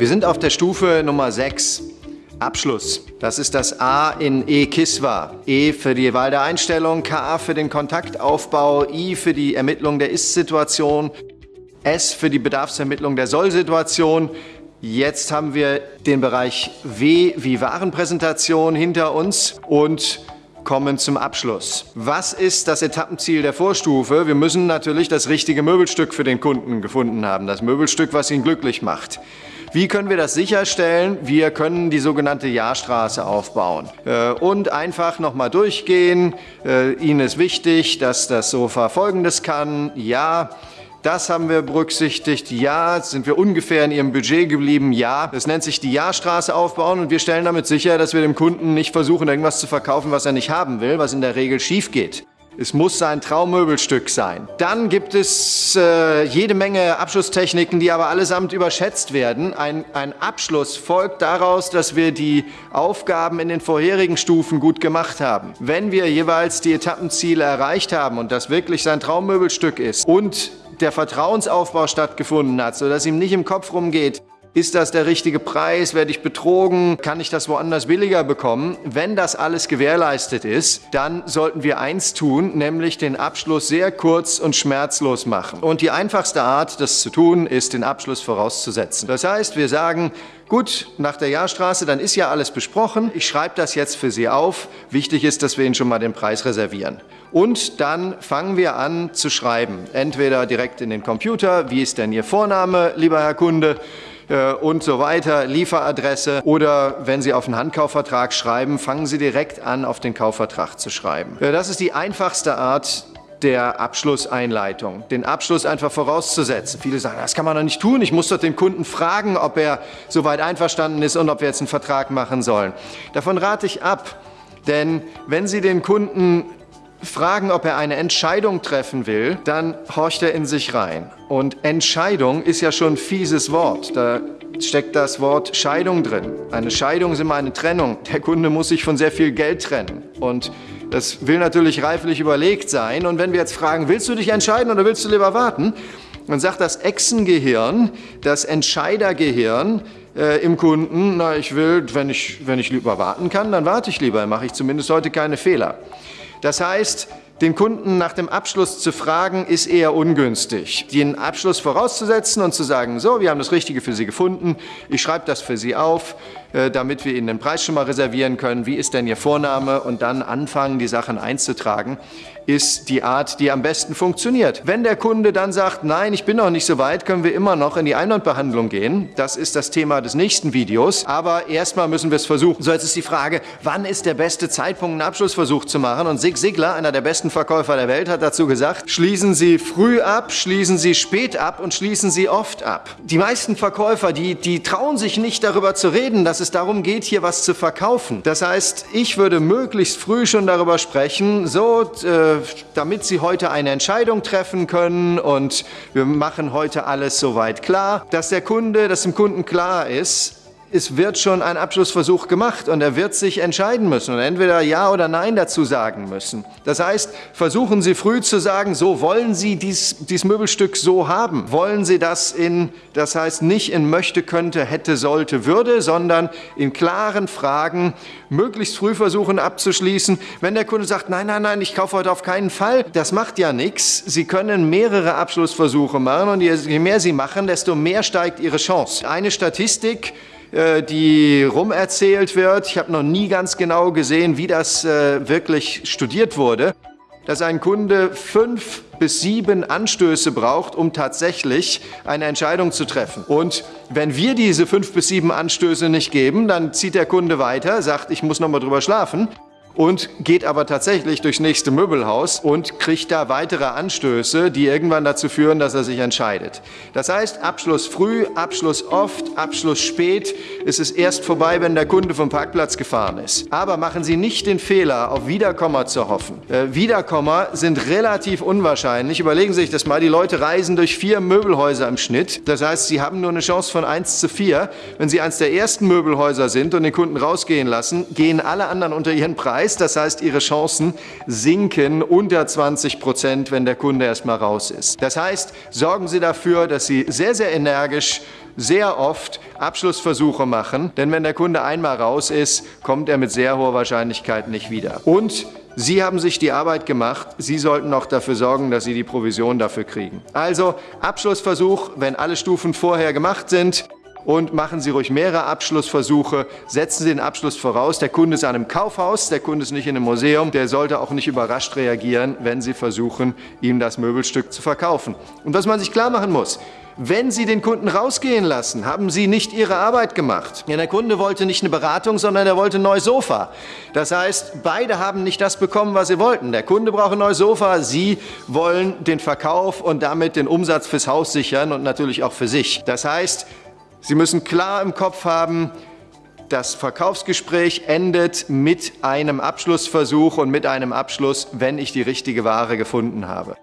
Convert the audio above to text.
Wir sind auf der Stufe Nummer 6. Abschluss. Das ist das A in E-Kiswa. E für die Wahl der Einstellung, K für den Kontaktaufbau, I für die Ermittlung der Ist-Situation, S für die Bedarfsermittlung der Soll-Situation. Jetzt haben wir den Bereich W wie Warenpräsentation hinter uns und kommen zum Abschluss. Was ist das Etappenziel der Vorstufe? Wir müssen natürlich das richtige Möbelstück für den Kunden gefunden haben, das Möbelstück, was ihn glücklich macht. Wie können wir das sicherstellen? Wir können die sogenannte Jahrstraße aufbauen äh, und einfach nochmal durchgehen. Äh, Ihnen ist wichtig, dass das Sofa Folgendes kann. Ja, das haben wir berücksichtigt. Ja, sind wir ungefähr in Ihrem Budget geblieben. Ja, das nennt sich die Jahrstraße aufbauen und wir stellen damit sicher, dass wir dem Kunden nicht versuchen, irgendwas zu verkaufen, was er nicht haben will, was in der Regel schief geht. Es muss sein Traummöbelstück sein. Dann gibt es äh, jede Menge Abschlusstechniken, die aber allesamt überschätzt werden. Ein, ein Abschluss folgt daraus, dass wir die Aufgaben in den vorherigen Stufen gut gemacht haben. Wenn wir jeweils die Etappenziele erreicht haben und das wirklich sein Traummöbelstück ist und der Vertrauensaufbau stattgefunden hat, sodass ihm nicht im Kopf rumgeht, ist das der richtige Preis? Werde ich betrogen? Kann ich das woanders billiger bekommen? Wenn das alles gewährleistet ist, dann sollten wir eins tun, nämlich den Abschluss sehr kurz und schmerzlos machen. Und die einfachste Art, das zu tun, ist, den Abschluss vorauszusetzen. Das heißt, wir sagen, gut, nach der Jahrstraße, dann ist ja alles besprochen. Ich schreibe das jetzt für Sie auf. Wichtig ist, dass wir Ihnen schon mal den Preis reservieren. Und dann fangen wir an zu schreiben. Entweder direkt in den Computer, wie ist denn Ihr Vorname, lieber Herr Kunde? Äh, und so weiter, Lieferadresse oder wenn Sie auf einen Handkaufvertrag schreiben, fangen Sie direkt an, auf den Kaufvertrag zu schreiben. Äh, das ist die einfachste Art, der Abschlusseinleitung, den Abschluss einfach vorauszusetzen. Viele sagen, das kann man doch nicht tun, ich muss doch den Kunden fragen, ob er soweit einverstanden ist und ob wir jetzt einen Vertrag machen sollen. Davon rate ich ab, denn wenn Sie den Kunden fragen, ob er eine Entscheidung treffen will, dann horcht er in sich rein. Und Entscheidung ist ja schon ein fieses Wort. Da steckt das Wort Scheidung drin. Eine Scheidung ist immer eine Trennung. Der Kunde muss sich von sehr viel Geld trennen. Und das will natürlich reiflich überlegt sein. Und wenn wir jetzt fragen, willst du dich entscheiden oder willst du lieber warten? Dann sagt das Echsengehirn, das Entscheidergehirn, äh, im Kunden, na, ich will, wenn ich, wenn ich lieber warten kann, dann warte ich lieber, mache ich zumindest heute keine Fehler. Das heißt, den Kunden nach dem Abschluss zu fragen, ist eher ungünstig. Den Abschluss vorauszusetzen und zu sagen, so, wir haben das Richtige für Sie gefunden, ich schreibe das für Sie auf, damit wir Ihnen den Preis schon mal reservieren können, wie ist denn Ihr Vorname und dann anfangen, die Sachen einzutragen, ist die Art, die am besten funktioniert. Wenn der Kunde dann sagt, nein, ich bin noch nicht so weit, können wir immer noch in die Einwandbehandlung gehen. Das ist das Thema des nächsten Videos, aber erstmal müssen wir es versuchen. So, jetzt ist die Frage, wann ist der beste Zeitpunkt, einen Abschlussversuch zu machen? Und Sig Sigler, einer der besten Verkäufer der Welt, hat dazu gesagt, schließen Sie früh ab, schließen Sie spät ab und schließen Sie oft ab. Die meisten Verkäufer, die, die trauen sich nicht darüber zu reden, dass es darum geht, hier was zu verkaufen. Das heißt, ich würde möglichst früh schon darüber sprechen, so, äh, damit Sie heute eine Entscheidung treffen können und wir machen heute alles soweit klar, dass der Kunde, dass dem Kunden klar ist, es wird schon ein Abschlussversuch gemacht und er wird sich entscheiden müssen und entweder Ja oder Nein dazu sagen müssen. Das heißt, versuchen Sie früh zu sagen, so wollen Sie dies, dieses Möbelstück so haben. Wollen Sie das in, das heißt nicht in möchte, könnte, hätte, sollte, würde, sondern in klaren Fragen möglichst früh versuchen abzuschließen. Wenn der Kunde sagt, nein, nein, nein, ich kaufe heute auf keinen Fall, das macht ja nichts. Sie können mehrere Abschlussversuche machen und je mehr Sie machen, desto mehr steigt Ihre Chance. Eine Statistik, die rumerzählt wird. Ich habe noch nie ganz genau gesehen, wie das äh, wirklich studiert wurde, dass ein Kunde fünf bis sieben Anstöße braucht, um tatsächlich eine Entscheidung zu treffen. Und wenn wir diese fünf bis sieben Anstöße nicht geben, dann zieht der Kunde weiter, sagt, ich muss noch mal drüber schlafen und geht aber tatsächlich durchs nächste Möbelhaus und kriegt da weitere Anstöße, die irgendwann dazu führen, dass er sich entscheidet. Das heißt, Abschluss früh, Abschluss oft, Abschluss spät. Es ist erst vorbei, wenn der Kunde vom Parkplatz gefahren ist. Aber machen Sie nicht den Fehler, auf Wiederkommer zu hoffen. Äh, Wiederkommer sind relativ unwahrscheinlich. Überlegen Sie sich das mal. Die Leute reisen durch vier Möbelhäuser im Schnitt. Das heißt, Sie haben nur eine Chance von 1 zu 4. Wenn Sie eins der ersten Möbelhäuser sind und den Kunden rausgehen lassen, gehen alle anderen unter ihren Preis Preis. Das heißt, Ihre Chancen sinken unter 20 Prozent, wenn der Kunde erstmal raus ist. Das heißt, sorgen Sie dafür, dass Sie sehr, sehr energisch sehr oft Abschlussversuche machen, denn wenn der Kunde einmal raus ist, kommt er mit sehr hoher Wahrscheinlichkeit nicht wieder. Und Sie haben sich die Arbeit gemacht, Sie sollten auch dafür sorgen, dass Sie die Provision dafür kriegen. Also Abschlussversuch, wenn alle Stufen vorher gemacht sind, und machen Sie ruhig mehrere Abschlussversuche. Setzen Sie den Abschluss voraus. Der Kunde ist an einem Kaufhaus, der Kunde ist nicht in einem Museum. Der sollte auch nicht überrascht reagieren, wenn Sie versuchen, ihm das Möbelstück zu verkaufen. Und was man sich klar machen muss, wenn Sie den Kunden rausgehen lassen, haben Sie nicht Ihre Arbeit gemacht. Ja, der Kunde wollte nicht eine Beratung, sondern er wollte ein neues Sofa. Das heißt, beide haben nicht das bekommen, was sie wollten. Der Kunde braucht ein neues Sofa, Sie wollen den Verkauf und damit den Umsatz fürs Haus sichern und natürlich auch für sich. Das heißt, Sie müssen klar im Kopf haben, das Verkaufsgespräch endet mit einem Abschlussversuch und mit einem Abschluss, wenn ich die richtige Ware gefunden habe.